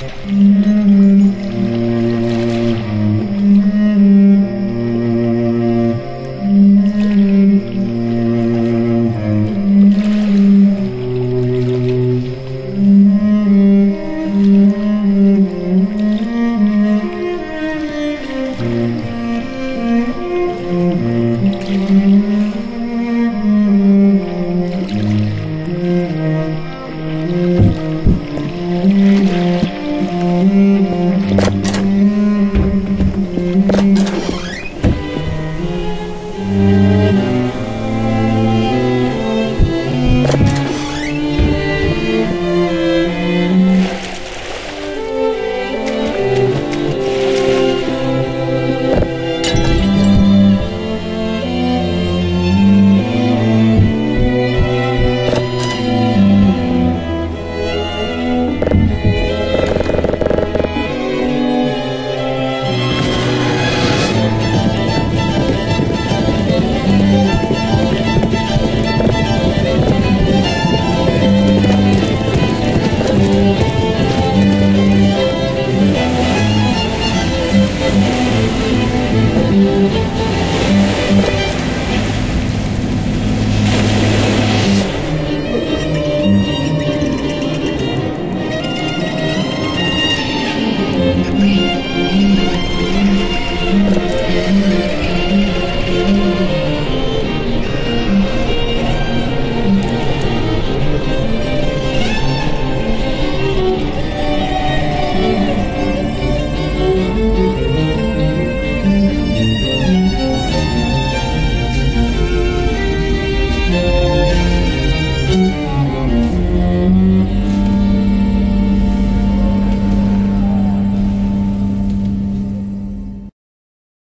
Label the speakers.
Speaker 1: Música hum. Thank you.